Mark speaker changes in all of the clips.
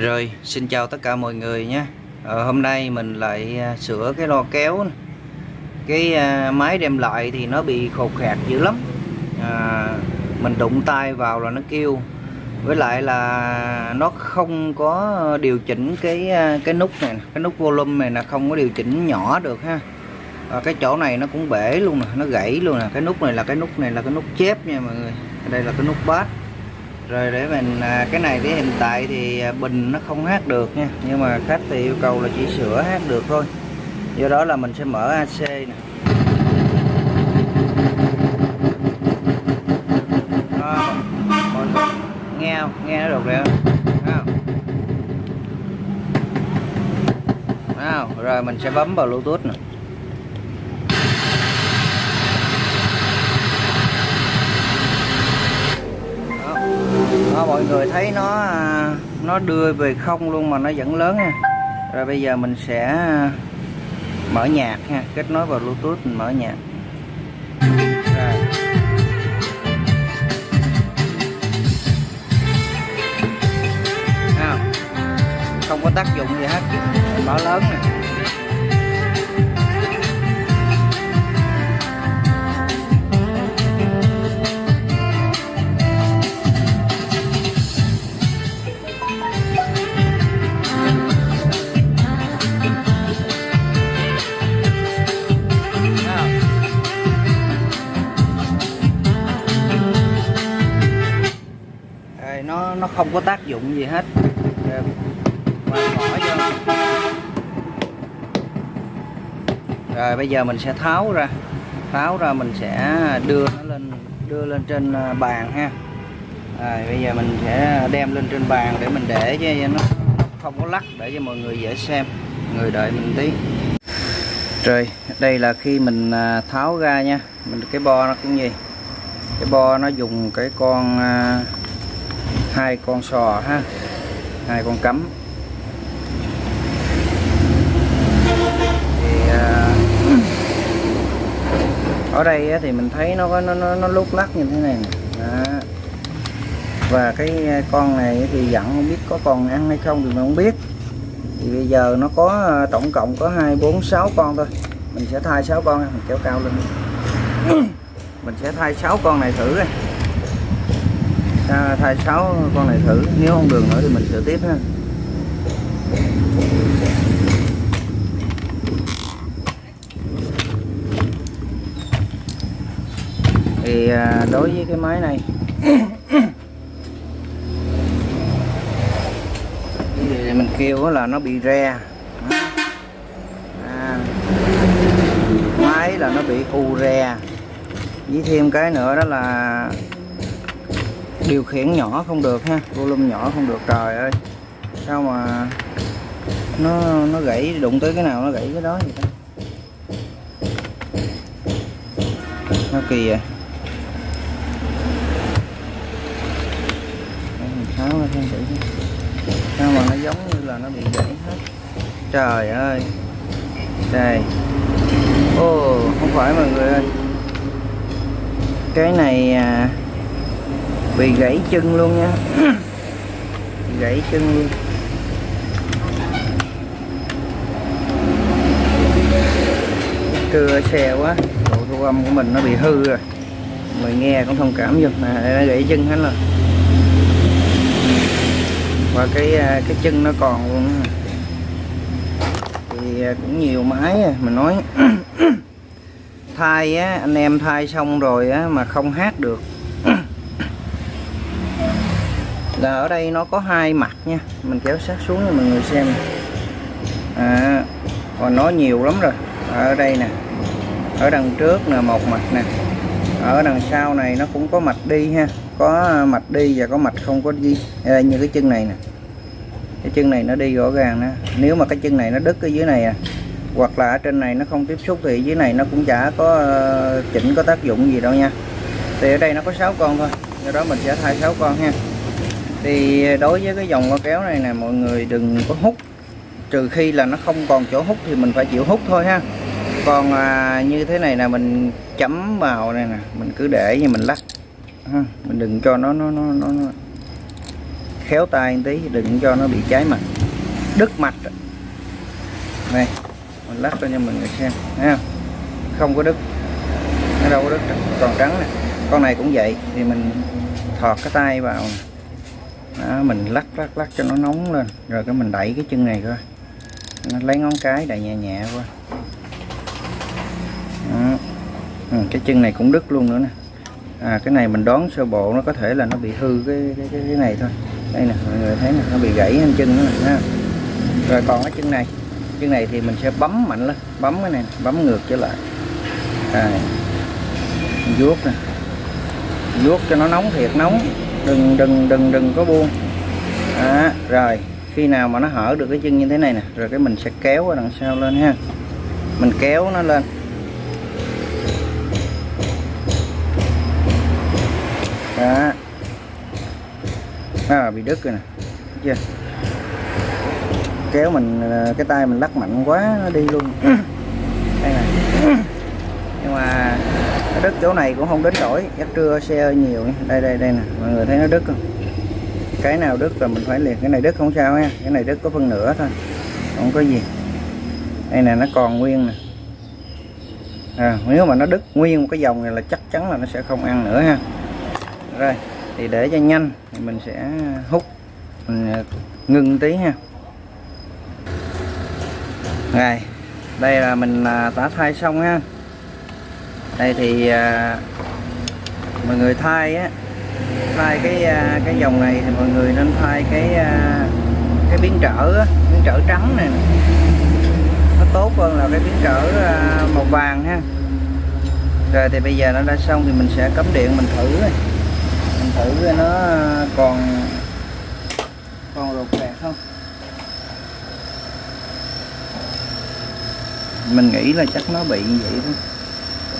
Speaker 1: Rồi, xin chào tất cả mọi người nhé. Ờ, Hôm nay mình lại à, sửa cái lo kéo này. Cái à, máy đem lại thì nó bị khột khạc dữ lắm. À, Mình đụng tay vào là nó kêu. Với lại là nó không có điều chỉnh cái à, cái nút này Cái nút volume này là không có điều chỉnh nhỏ được ha. À, Cái chỗ này nó cũng bể luôn nè, nó gãy luôn nè. Cái nút này là cái nút này là cái nút chép nha mọi người. Đây là cái nút bass rồi để mình à, cái này thì hiện tại thì à, bình nó không hát được nha. Nhưng mà khách thì yêu cầu là chỉ sửa hát được thôi. Do đó là mình sẽ mở AC nè. Đó, nghe không? Nghe nó được rồi không? Không? rồi mình sẽ bấm vào bluetooth nè. Mọi người thấy nó à, nó đưa về không luôn mà nó vẫn lớn nha rồi bây giờ mình sẽ à, mở nhạc ha kết nối vào bluetooth mình mở nhạc rồi. Không? có tác dụng gì hết mở lớn nè dụng gì hết. Rồi, và bỏ vô. Rồi bây giờ mình sẽ tháo ra. Tháo ra mình sẽ đưa nó lên đưa lên trên à, bàn ha. Rồi bây giờ mình sẽ đem lên trên bàn để mình để cho nó không có lắc để cho mọi người dễ xem. Người đợi mình tí. Rồi đây là khi mình à, tháo ra nha. Mình cái bo nó cũng gì cái bo nó dùng cái con à, hai con sò ha hai con cắm. Thì à, ở đây á, thì mình thấy nó có nó nó, nó lúc lắc như thế này nè. Đó. và cái à, con này thì dặn không biết có còn ăn hay không thì mình không biết. Thì bây giờ nó có à, tổng cộng có hai bốn sáu con thôi. Mình sẽ thay sáu con mình kéo cao lên. Mình sẽ thay sáu con này thử đây à, thay 6 con này thử. Nếu không được nữa thì mình sửa tiếp ha. Thì à, đối với cái máy này thì mình kêu là nó bị re. À, máy là nó bị u re. Với thêm cái nữa đó là điều khiển nhỏ không được ha volume nhỏ không được. Trời ơi sao mà nó nó gãy đụng tới cái nào nó gãy cái đó vậy ta? Nó kỳ vậy. Tháo ra xem thử sao mà nó giống như là nó bị gãy hết? Trời ơi. Đây. Ô không phải mọi người ơi. Cái này à, bị gãy chân luôn nha. Gãy chân luôn. Cưa xe quá. Độ thu âm của mình nó bị hư rồi. Người nghe cũng thông cảm giùm nè à, nó gãy chân hết rồi. Và cái à, cái chân nó còn luôn thì à, cũng nhiều máy mình nói thay á, anh em thay xong rồi á, mà không hát được là ở đây nó có hai mặt nha. Mình kéo sát xuống cho mọi người xem à, còn nó nhiều lắm rồi. Ở đây nè. Ở đằng trước nè một mặt nè. Ở đằng sau này nó cũng có mặt đi ha. Có mặt đi và có mặt không có đi. Đây, như cái chân này nè. Cái chân này nó đi rõ ràng nè. Nếu mà cái chân này nó đứt ở dưới này à hoặc là ở trên này nó không tiếp xúc thì dưới này nó cũng chả có ờ, chỉnh có tác dụng gì đâu nha. Thì ở đây nó có 6 con thôi. Do đó mình sẽ thay 6 con ha thì đối với cái dòng loa kéo này nè mọi người đừng có hút. Trừ khi là nó không còn chỗ hút thì mình phải chịu hút thôi ha. Còn à, như thế này là mình chấm vào này nè mình cứ để như mình lắc. Ha. mình đừng cho nó nó nó nó, nó khéo tay một tí đừng cho nó bị cháy mặt. Đứt mạch này mình lắc cho mọi người xem ha không? Không có đứt. Nó đâu có đứt còn trắng nè. Con này cũng vậy thì mình thọt cái tay vào đó, mình lắc lắc lắc cho nó nóng lên. Rồi cái mình đẩy cái chân này coi. Nó lấy ngón cái đẩy nhẹ nhẹ qua. Đó. Ừ, cái chân này cũng đứt luôn nữa nè. À cái này mình đoán sơ bộ nó có thể là nó bị hư cái cái cái, cái này thôi. Đây nè mọi người thấy nè nó bị gãy trên chân nữa nè ha. rồi còn cái chân này. Chân này thì mình sẽ bấm mạnh lên bấm cái này bấm ngược trở lại. À, vuốt nè. Vuốt cho nó nóng thiệt nóng đừng đừng đừng đừng có buông. À, rồi khi nào mà nó hở được cái chân như thế này nè rồi cái mình sẽ kéo ở đằng sau lên ha. Mình kéo nó lên. Đó. À, bị đứt rồi nè Thấy chưa? Kéo mình ờ, cái tay mình lắc mạnh quá nó đi luôn. Đây này nhưng mà nó đứt chỗ này cũng không đến nổi chắc trưa xe hơi nhiều đây đây đây nè mọi người thấy nó đứt không? Cái nào đứt là mình phải liền cái này đứt không sao ha cái này đứt có phân nửa thôi không có gì. Đây nè nó còn nguyên nè. À, nếu mà nó đứt nguyên một cái dòng này là chắc chắn là nó sẽ không ăn nữa ha. Rồi thì để cho nhanh thì mình sẽ hút mình à, ngưng tí ha. Rồi đây là mình à, tả thai xong ha đây thì à, mọi người thay á thay cái à, cái dòng này thì mọi người nên thay cái à, cái biến trở á, biến trở trắng này nó tốt hơn là cái biến trở à, màu vàng ha. Rồi thì bây giờ nó đã xong thì mình sẽ cắm điện mình thử này. mình thử nó à, còn còn rột rạc không? Mình nghĩ là chắc nó bị như vậy thôi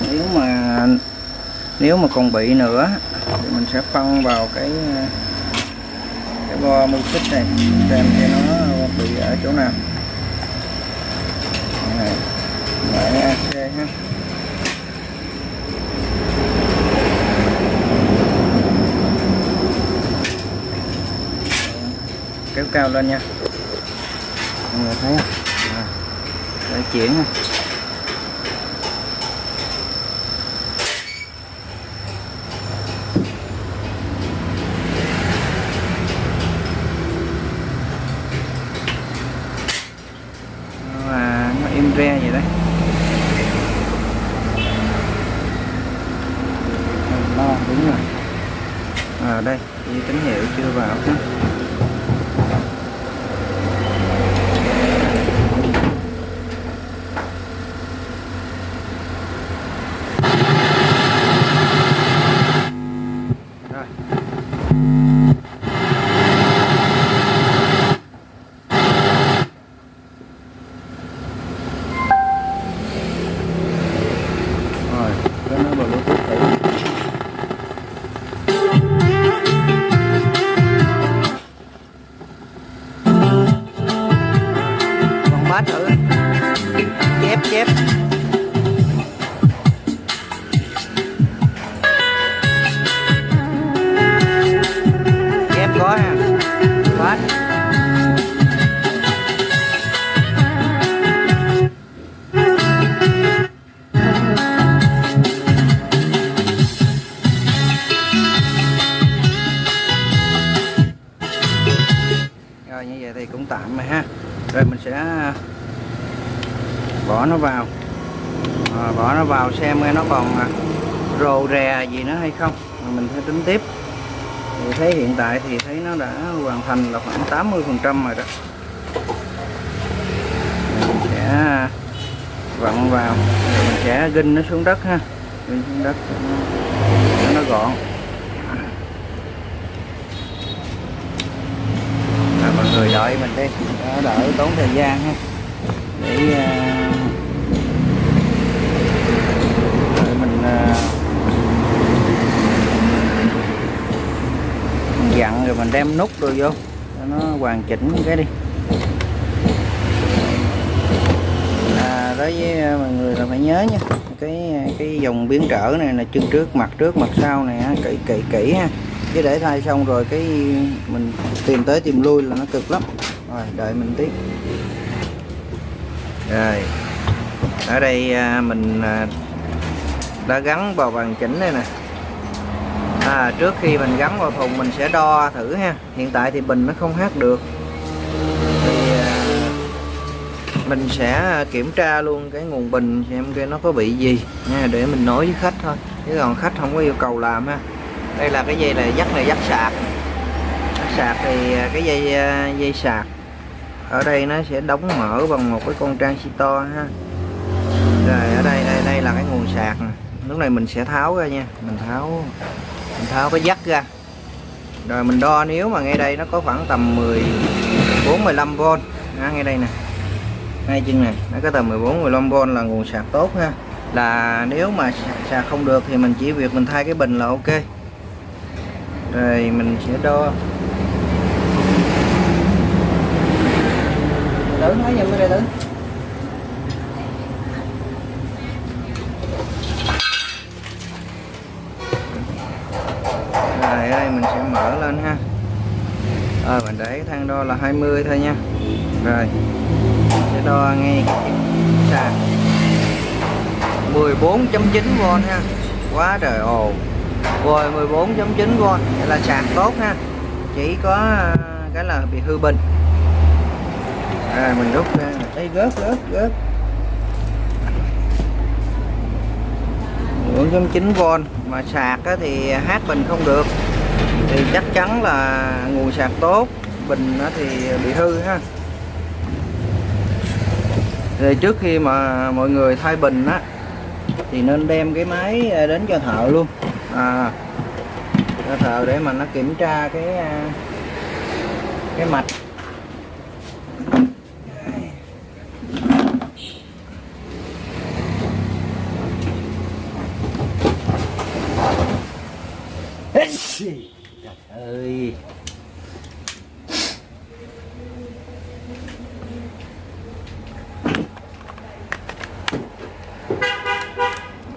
Speaker 1: nếu mà nếu mà còn bị nữa thì mình sẽ phân vào cái cái bo mưu xích này xem cho nó bị ở chỗ nào. Này lại AC ha. Kéo cao lên nha. Mọi người thấy không? À, để chuyển ha và nó im re vậy đấy lo đúng rồi à đây. Ghi tín hiệu chưa vào. ha nó vào. À, bỏ nó vào xem nó còn à, rồ rè gì nữa hay không. Rồi mình sẽ tính tiếp. Thì thấy hiện tại thì thấy nó đã hoàn thành là khoảng 80 phần trăm rồi đó. Mình sẽ vặn vào mình sẽ ginh nó xuống đất ha. Ginh xuống đất cho nó, nó gọn. À, mọi người đợi mình đi. Đỡ tốn thời gian ha. Để uh, để mình à, mình dặn rồi mình đem nút rồi vô cho nó hoàn chỉnh cái đi. À, đối với à, mọi người là phải nhớ nha cái à, cái dòng biến trở này là chân trước mặt trước mặt sau này kỹ kỹ kỹ ha. Chứ để thay xong rồi cái mình tìm tới tìm lui là nó cực lắm. Rồi đợi mình tí rồi ở đây à, mình đã gắn vào bằng chỉnh đây nè à, trước khi mình gắn vào thùng mình sẽ đo thử ha. Hiện tại thì bình nó không hát được. Thì à, mình sẽ kiểm tra luôn cái nguồn bình xem cái nó có bị gì nha để mình nói với khách thôi. Chứ còn khách không có yêu cầu làm ha. Đây là cái dây này dắt này dắt sạc. Dắt sạc thì à, cái dây à, dây sạc ở đây nó sẽ đóng mở bằng một cái con trang si to ha. Rồi ở đây đây đây là cái nguồn sạc nè. Lúc này mình sẽ tháo ra nha. Mình tháo mình tháo cái dắt ra. Rồi mình đo nếu mà ngay đây nó có khoảng tầm 14 15V à, ngay đây nè. Ngay chân này nó có tầm 14 15V là nguồn sạc tốt ha. Là nếu mà sạc không được thì mình chỉ việc mình thay cái bình là ok. Rồi mình sẽ đo. Tử nói giùm cái đây tử. Rồi ở đây mình sẽ mở lên ha. Rồi mình để thang đo là 20 thôi nha. Rồi mình sẽ đo ngay sạc 14.9V ha. Quá trời ồ rồi 14.9V vậy là sạc tốt ha. Chỉ có, cái là bị hư bình. Rồi, mình rút ra. Đây, gớt gớt gớt. 4.9V mà sạc thì hát bình không được. Thì chắc chắn là nguồn sạc tốt. Bình thì bị hư ha. Rồi trước khi mà mọi người thay bình á thì nên đem cái máy đến cho thợ luôn. À, cho thợ để mà nó kiểm tra cái à, cái mạch Trời ơi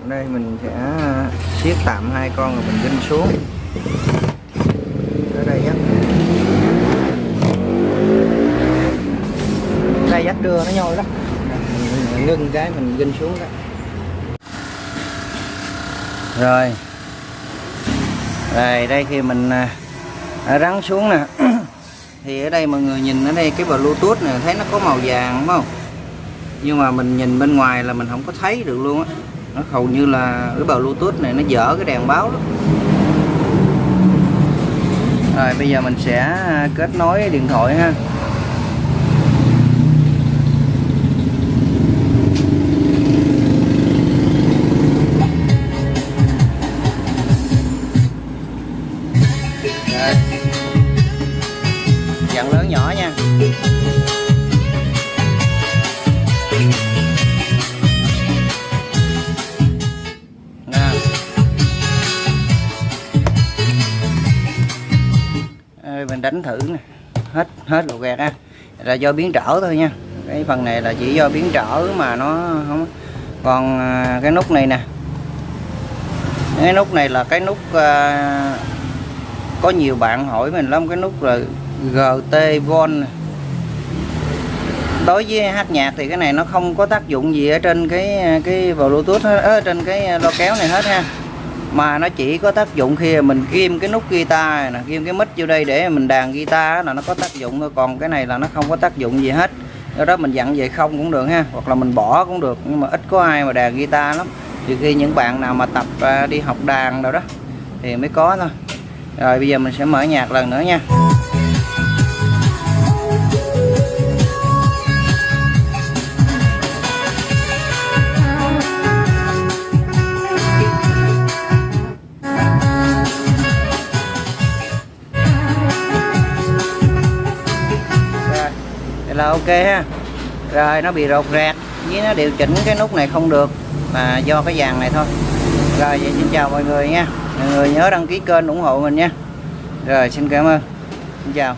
Speaker 1: đây mình sẽ siết tạm hai con rồi mình vinh xuống ở đây dắt đây dắt đưa nó nhồi đó. Mình ngưng cái mình ginh xuống đó. Rồi. Rồi đây khi mình à, à rắn xuống nè. Thì ở đây mọi người nhìn ở đây cái bluetooth này thấy nó có màu vàng đúng không? Nhưng mà mình nhìn bên ngoài là mình không có thấy được luôn á. Nó hầu như là cái bluetooth này nó dở cái đèn báo đó rồi bây giờ mình sẽ à, kết nối điện thoại ha. Mình đánh thử nè. Hết hết lục gạt ha. Là do biến trở thôi nha. Cái phần này là chỉ do biến trở mà nó không còn à, cái nút này nè. Cái nút này là cái nút à, có nhiều bạn hỏi mình lắm. Cái nút là GT von đối với hát nhạc thì cái này nó không có tác dụng gì ở trên cái à, cái bluetooth hết, ở trên cái à, lo kéo này hết ha mà nó chỉ có tác dụng khi mình ghim cái nút guitar nè, ghim cái mic vô đây để mình đàn guitar là nó có tác dụng thôi. Còn cái này là nó không có tác dụng gì hết. Do đó mình dặn về không cũng được ha, hoặc là mình bỏ cũng được, nhưng mà ít có ai mà đàn guitar lắm. Trừ khi những bạn nào mà tập à, đi học đàn đâu đó thì mới có thôi. Rồi bây giờ mình sẽ mở nhạc lần nữa nha. Ok ha. Rồi, nó bị rột rạc. Với nó điều chỉnh cái nút này không được, mà do cái dàn này thôi. Rồi, vậy xin chào mọi người nha. Mọi người nhớ đăng ký kênh ủng hộ mình nha. Rồi, xin cảm ơn. Xin chào.